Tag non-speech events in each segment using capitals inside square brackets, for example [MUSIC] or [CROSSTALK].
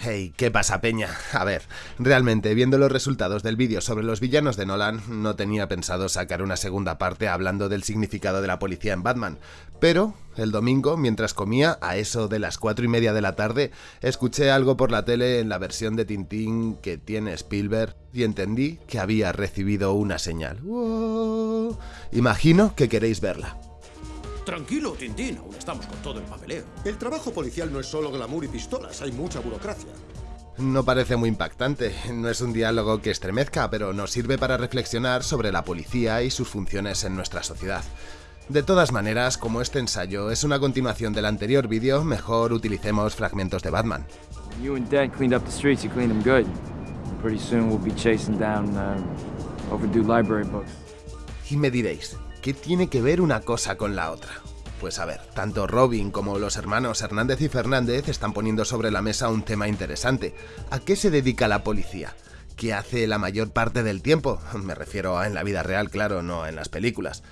Hey, ¿qué pasa, Peña? A ver, realmente, viendo los resultados del vídeo sobre los villanos de Nolan, no tenía pensado sacar una segunda parte hablando del significado de la policía en Batman, pero el domingo, mientras comía, a eso de las cuatro y media de la tarde, escuché algo por la tele en la versión de Tintín que tiene Spielberg y entendí que había recibido una señal. Imagino que queréis verla. Tranquilo, Tintín, aún estamos con todo el papeleo. El trabajo policial no es solo glamour y pistolas, hay mucha burocracia. No parece muy impactante, no es un diálogo que estremezca, pero nos sirve para reflexionar sobre la policía y sus funciones en nuestra sociedad. De todas maneras, como este ensayo es una continuación del anterior vídeo, mejor utilicemos fragmentos de Batman. You and Dad cleaned up the streets, you cleaned them good. Pretty soon we'll be chasing down uh, overdue library books. Y me diréis, ¿qué tiene que ver una cosa con la otra? Pues a ver, tanto Robin como los hermanos Hernández y Fernández están poniendo sobre la mesa un tema interesante. ¿A qué se dedica la policía? ¿Qué hace la mayor parte del tiempo? Me refiero a en la vida real, claro, no en las películas.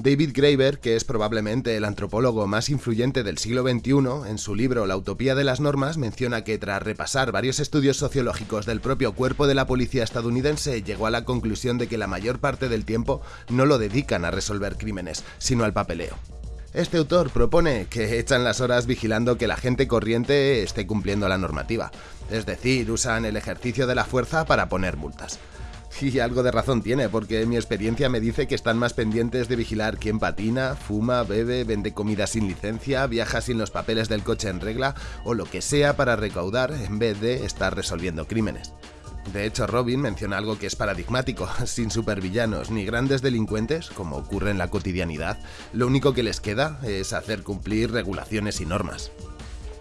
David Graeber, que es probablemente el antropólogo más influyente del siglo XXI, en su libro La utopía de las normas menciona que tras repasar varios estudios sociológicos del propio cuerpo de la policía estadounidense, llegó a la conclusión de que la mayor parte del tiempo no lo dedican a resolver crímenes, sino al papeleo. Este autor propone que echan las horas vigilando que la gente corriente esté cumpliendo la normativa, es decir, usan el ejercicio de la fuerza para poner multas. [LAUGHS] Y algo de razón tiene, porque mi experiencia me dice que están más pendientes de vigilar quién patina, fuma, bebe, vende comida sin licencia, viaja sin los papeles del coche en regla o lo que sea para recaudar en vez de estar resolviendo crímenes. De hecho, Robin menciona algo que es paradigmático, [LAUGHS] sin supervillanos ni grandes delincuentes, como ocurre en la cotidianidad, lo único que les queda es hacer cumplir regulaciones y normas.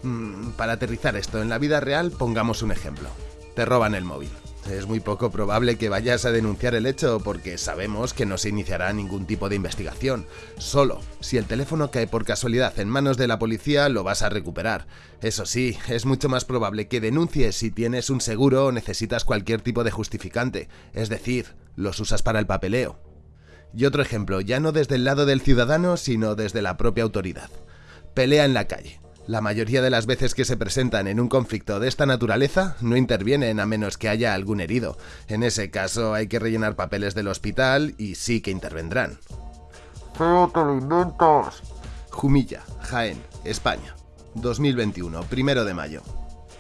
Mm, para aterrizar esto en la vida real, pongamos un ejemplo. Te roban el móvil. Es muy poco probable que vayas a denunciar el hecho porque sabemos que no se iniciará ningún tipo de investigación. Solo, si el teléfono cae por casualidad en manos de la policía, lo vas a recuperar. Eso sí, es mucho más probable que denuncies si tienes un seguro o necesitas cualquier tipo de justificante, es decir, los usas para el papeleo. Y otro ejemplo, ya no desde el lado del ciudadano, sino desde la propia autoridad. Pelea en la calle. La mayoría de las veces que se presentan en un conflicto de esta naturaleza no intervienen a menos que haya algún herido. En ese caso hay que rellenar papeles del hospital y sí que intervendrán. ¡Feo te lo Jumilla, Jaén, España. 2021, primero de mayo.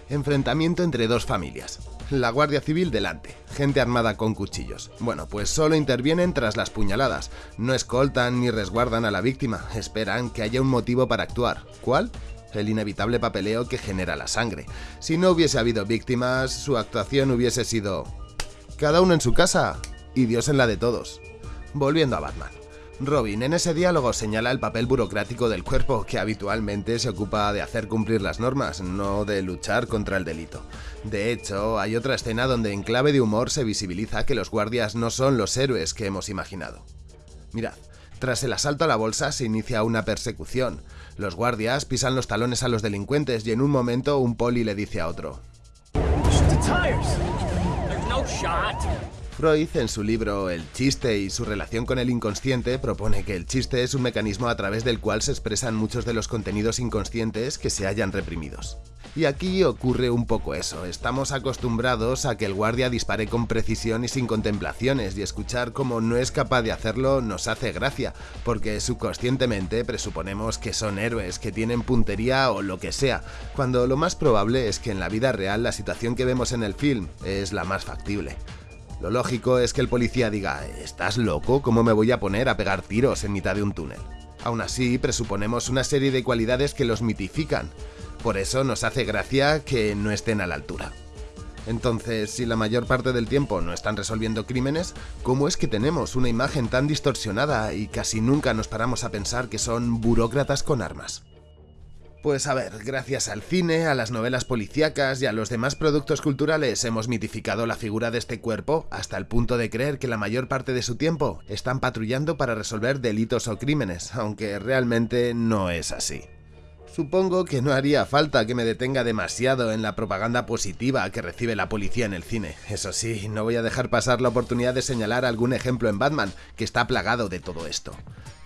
Enfrentamiento entre dos familias. La Guardia Civil delante, gente armada con cuchillos. Bueno, pues solo intervienen tras las puñaladas. No escoltan ni resguardan a la víctima, esperan que haya un motivo para actuar. ¿Cuál? El inevitable papeleo que genera la sangre. Si no hubiese habido víctimas, su actuación hubiese sido... Cada uno en su casa y Dios en la de todos. Volviendo a Batman. Robin en ese diálogo señala el papel burocrático del cuerpo, que habitualmente se ocupa de hacer cumplir las normas, no de luchar contra el delito. De hecho, hay otra escena donde en clave de humor se visibiliza que los guardias no son los héroes que hemos imaginado. Mirad, tras el asalto a la bolsa se inicia una persecución. Los guardias pisan los talones a los delincuentes y en un momento un poli le dice a otro. Freud, en su libro El chiste y su relación con el inconsciente, propone que el chiste es un mecanismo a través del cual se expresan muchos de los contenidos inconscientes que se hayan reprimidos. Y aquí ocurre un poco eso, estamos acostumbrados a que el guardia dispare con precisión y sin contemplaciones, y escuchar cómo no es capaz de hacerlo nos hace gracia, porque subconscientemente presuponemos que son héroes, que tienen puntería o lo que sea, cuando lo más probable es que en la vida real la situación que vemos en el film es la más factible. Lo lógico es que el policía diga, ¿estás loco? ¿Cómo me voy a poner a pegar tiros en mitad de un túnel? Aún así, presuponemos una serie de cualidades que los mitifican. Por eso nos hace gracia que no estén a la altura. Entonces, si la mayor parte del tiempo no están resolviendo crímenes, ¿cómo es que tenemos una imagen tan distorsionada y casi nunca nos paramos a pensar que son burócratas con armas? Pues a ver, gracias al cine, a las novelas policíacas y a los demás productos culturales hemos mitificado la figura de este cuerpo hasta el punto de creer que la mayor parte de su tiempo están patrullando para resolver delitos o crímenes, aunque realmente no es así. Supongo que no haría falta que me detenga demasiado en la propaganda positiva que recibe la policía en el cine. Eso sí, no voy a dejar pasar la oportunidad de señalar algún ejemplo en Batman que está plagado de todo esto.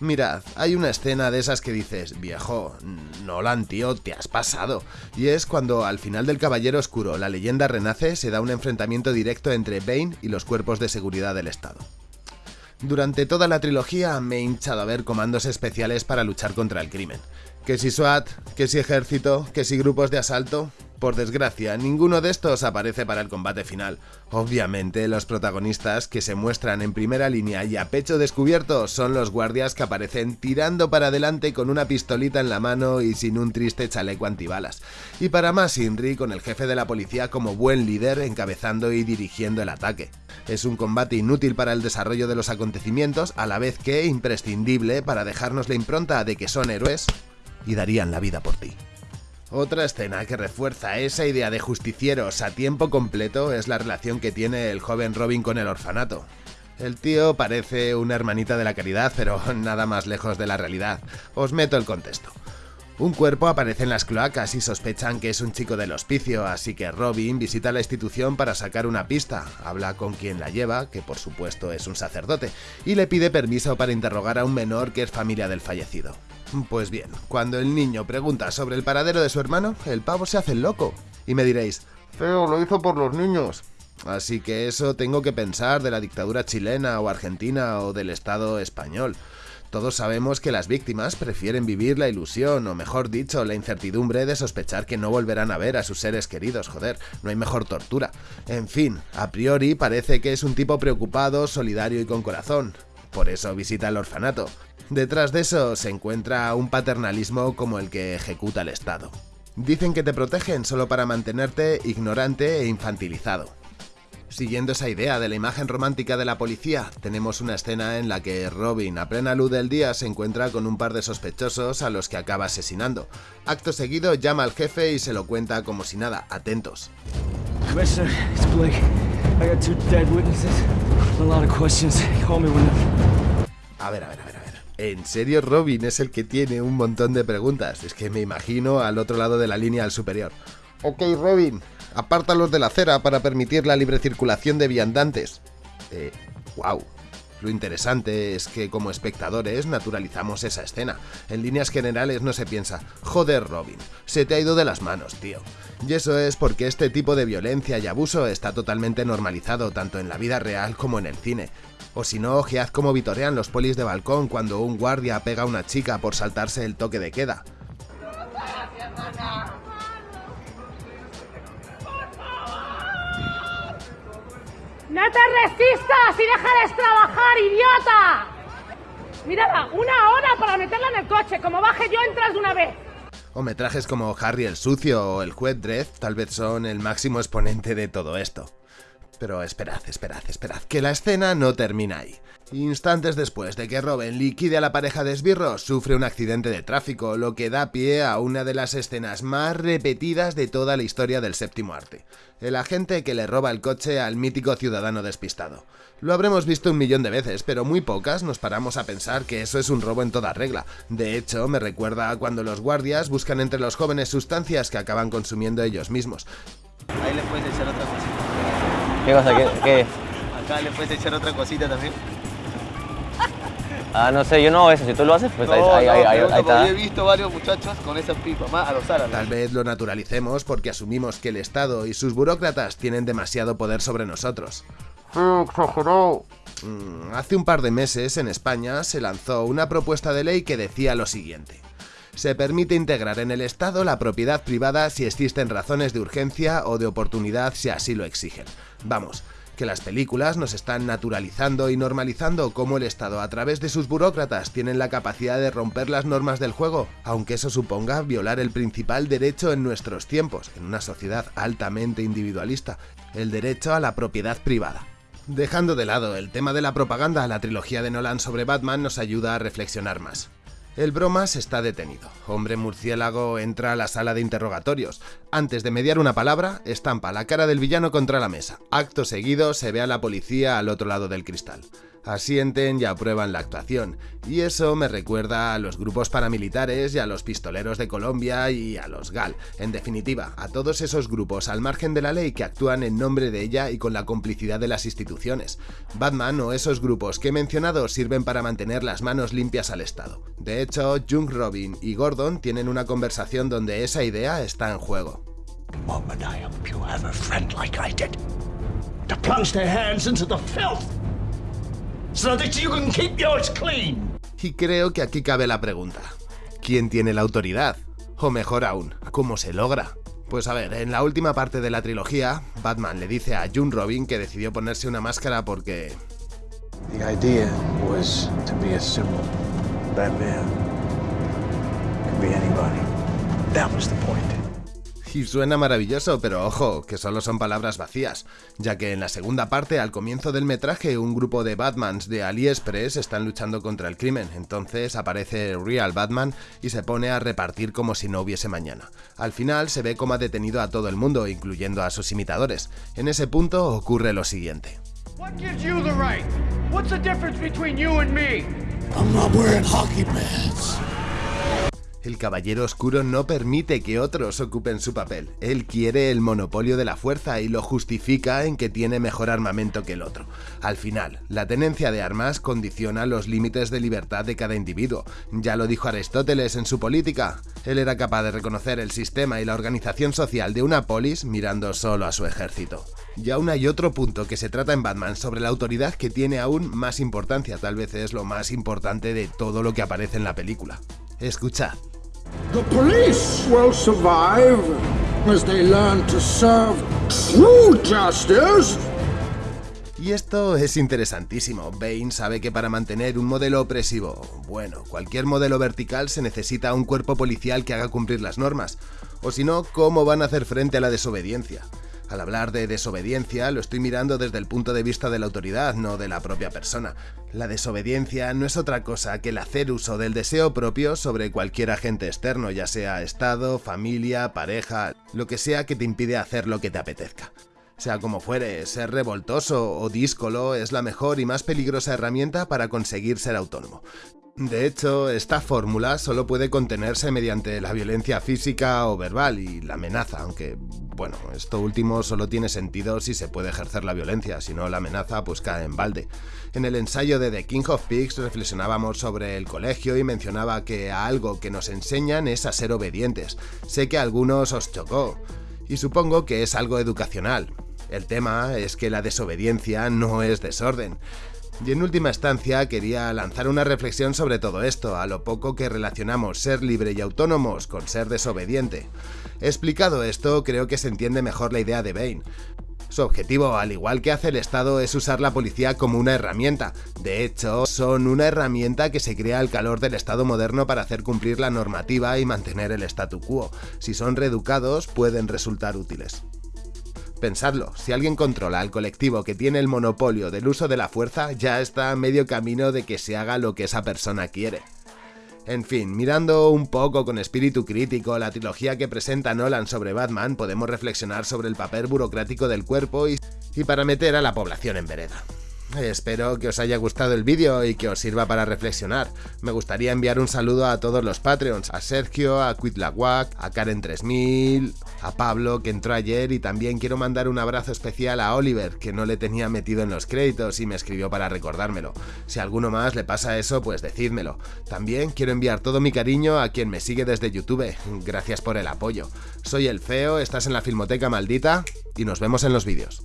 Mirad, hay una escena de esas que dices, viejo, Nolan, tío, te has pasado. Y es cuando al final del Caballero Oscuro la leyenda renace, se da un enfrentamiento directo entre Bane y los cuerpos de seguridad del Estado. Durante toda la trilogía me he hinchado a ver comandos especiales para luchar contra el crimen. Que si SWAT, que si ejército, que si grupos de asalto. Por desgracia, ninguno de estos aparece para el combate final. Obviamente, los protagonistas que se muestran en primera línea y a pecho descubierto son los guardias que aparecen tirando para adelante con una pistolita en la mano y sin un triste chaleco antibalas. Y para más Inri con el jefe de la policía como buen líder encabezando y dirigiendo el ataque. Es un combate inútil para el desarrollo de los acontecimientos, a la vez que imprescindible para dejarnos la impronta de que son héroes y darían la vida por ti. Otra escena que refuerza esa idea de justicieros a tiempo completo es la relación que tiene el joven Robin con el orfanato. El tío parece una hermanita de la caridad, pero [LAUGHS] nada más lejos de la realidad. Os meto el contexto. Un cuerpo aparece en las cloacas y sospechan que es un chico del hospicio, así que Robin visita la institución para sacar una pista, habla con quien la lleva, que por supuesto es un sacerdote, y le pide permiso para interrogar a un menor que es familia del fallecido. Pues bien, cuando el niño pregunta sobre el paradero de su hermano, el pavo se hace loco. Y me diréis, feo, lo hizo por los niños. Así que eso tengo que pensar de la dictadura chilena o argentina o del Estado español. Todos sabemos que las víctimas prefieren vivir la ilusión, o mejor dicho, la incertidumbre de sospechar que no volverán a ver a sus seres queridos, joder, no hay mejor tortura. En fin, a priori parece que es un tipo preocupado, solidario y con corazón. Por eso visita el orfanato. Detrás de eso se encuentra un paternalismo como el que ejecuta el Estado. Dicen que te protegen solo para mantenerte ignorante e infantilizado. Siguiendo esa idea de la imagen romántica de la policía, tenemos una escena en la que Robin, a plena luz del día, se encuentra con un par de sospechosos a los que acaba asesinando. Acto seguido llama al jefe y se lo cuenta como si nada, atentos. A ver, a ver, a ver, a ver. ¿En serio Robin es el que tiene un montón de preguntas? Es que me imagino al otro lado de la línea al superior. Ok, Robin, apártalos de la acera para permitir la libre circulación de viandantes. Eh, wow. Lo interesante es que como espectadores naturalizamos esa escena. En líneas generales no se piensa, joder Robin, se te ha ido de las manos, tío. Y eso es porque este tipo de violencia y abuso está totalmente normalizado tanto en la vida real como en el cine. O si no, ojead cómo vitorean los polis de balcón cuando un guardia pega a una chica por saltarse el toque de queda. ¡No te resistas y déjales trabajar, idiota! Mírala, una hora para meterla en el coche. Como baje yo, entras de una vez. O metrajes como Harry el Sucio o el Juez Dredd tal vez son el máximo exponente de todo esto. Pero esperad, esperad, esperad, que la escena no termina ahí. Instantes después de que Robin liquide a la pareja de esbirros, sufre un accidente de tráfico, lo que da pie a una de las escenas más repetidas de toda la historia del séptimo arte. El agente que le roba el coche al mítico ciudadano despistado. Lo habremos visto un millón de veces, pero muy pocas nos paramos a pensar que eso es un robo en toda regla. De hecho, me recuerda a cuando los guardias buscan entre los jóvenes sustancias que acaban consumiendo ellos mismos. Ahí le puedes echar otra cosita. ¿Qué cosa? ¿Qué? qué? Acá le puedes echar otra cosita también. Ah, no sé, yo no hago eso. Si tú lo haces, pues ahí, No, ahí, no, ahí, ahí, pregunto ahí porque está. Yo he visto varios muchachos con esa pipa, más a los árabes. Tal vez lo naturalicemos porque asumimos que el Estado y sus burócratas tienen demasiado poder sobre nosotros. Exagerado. Mm, Hace un par de meses en España se lanzó una propuesta de ley que decía lo siguiente. Se permite integrar en el Estado la propiedad privada si existen razones de urgencia o de oportunidad si así lo exigen. Vamos, que las películas nos están naturalizando y normalizando cómo el Estado a través de sus burócratas tienen la capacidad de romper las normas del juego, aunque eso suponga violar el principal derecho en nuestros tiempos, en una sociedad altamente individualista, el derecho a la propiedad privada. Dejando de lado el tema de la propaganda, la trilogía de Nolan sobre Batman nos ayuda a reflexionar más. El bromas está detenido. Hombre murciélago entra a la sala de interrogatorios. Antes de mediar una palabra, estampa la cara del villano contra la mesa. Acto seguido se ve a la policía al otro lado del cristal. Asienten y aprueban la actuación, y eso me recuerda a los grupos paramilitares y a los pistoleros de Colombia y a los GAL, en definitiva, a todos esos grupos al margen de la ley que actúan en nombre de ella y con la complicidad de las instituciones. Batman o esos grupos que he mencionado sirven para mantener las manos limpias al Estado. De hecho, Jung Robin y Gordon tienen una conversación donde esa idea está en juego. Y creo que aquí cabe la pregunta. ¿Quién tiene la autoridad? O mejor aún, ¿cómo se logra? Pues a ver, en la última parte de la trilogía, Batman le dice a June Robin que decidió ponerse una máscara porque... The idea was to be a symbol. Batman could be anybody. That was the point. Y suena maravilloso, pero ojo, que solo son palabras vacías, ya que en la segunda parte, al comienzo del metraje, un grupo de Batmans de AliExpress están luchando contra el crimen, entonces aparece Real Batman y se pone a repartir como si no hubiese mañana. Al final se ve como ha detenido a todo el mundo, incluyendo a sus imitadores. En ese punto ocurre lo siguiente. I'm not wearing hockey pads. El Caballero Oscuro no permite que otros ocupen su papel. Él quiere el monopolio de la fuerza y lo justifica en que tiene mejor armamento que el otro. Al final, la tenencia de armas condiciona los límites de libertad de cada individuo. Ya lo dijo Aristóteles en su política. Él era capaz de reconocer el sistema y la organización social de una polis mirando solo a su ejército. Y aún hay otro punto que se trata en Batman sobre la autoridad que tiene aún más importancia, tal vez es lo más importante de todo lo que aparece en la película. Escuchad. The police will survive as they learn to serve true justice. Y esto es interesantísimo. Bane sabe que para mantener un modelo opresivo, bueno, cualquier modelo vertical se necesita un cuerpo policial que haga cumplir las normas. O si no, ¿cómo van a hacer frente a la desobediencia? Al hablar de desobediencia, lo estoy mirando desde el punto de vista de la autoridad, no de la propia persona. La desobediencia no es otra cosa que el hacer uso del deseo propio sobre cualquier agente externo, ya sea Estado, familia, pareja, lo que sea que te impide hacer lo que te apetezca. Sea como fuere, ser revoltoso o díscolo es la mejor y más peligrosa herramienta para conseguir ser autónomo. De hecho, esta fórmula solo puede contenerse mediante la violencia física o verbal y la amenaza, aunque, bueno, esto último solo tiene sentido si se puede ejercer la violencia, si no la amenaza pues cae en balde. En el ensayo de The King of Pigs reflexionábamos sobre el colegio y mencionaba que algo que nos enseñan es a ser obedientes. Sé que a algunos os chocó, y supongo que es algo educacional. El tema es que la desobediencia no es desorden. Y en última instancia quería lanzar una reflexión sobre todo esto, a lo poco que relacionamos ser libre y autónomos con ser desobediente. Explicado esto, creo que se entiende mejor la idea de Bane. Su objetivo, al igual que hace el Estado, es usar la policía como una herramienta. De hecho, son una herramienta que se crea al calor del Estado moderno para hacer cumplir la normativa y mantener el statu quo. Si son reeducados, pueden resultar útiles. Pensadlo, si alguien controla al colectivo que tiene el monopolio del uso de la fuerza, ya está a medio camino de que se haga lo que esa persona quiere. En fin, mirando un poco con espíritu crítico la trilogía que presenta Nolan sobre Batman, podemos reflexionar sobre el papel burocrático del cuerpo y, y para meter a la población en vereda. Espero que os haya gustado el vídeo y que os sirva para reflexionar. Me gustaría enviar un saludo a todos los Patreons, a Sergio, a Quitlaguac, a Karen3000, a Pablo que entró ayer y también quiero mandar un abrazo especial a Oliver que no le tenía metido en los créditos y me escribió para recordármelo. Si a alguno más le pasa eso, pues decídmelo. También quiero enviar todo mi cariño a quien me sigue desde YouTube. Gracias por el apoyo. Soy el Feo, estás en la Filmoteca Maldita y nos vemos en los vídeos.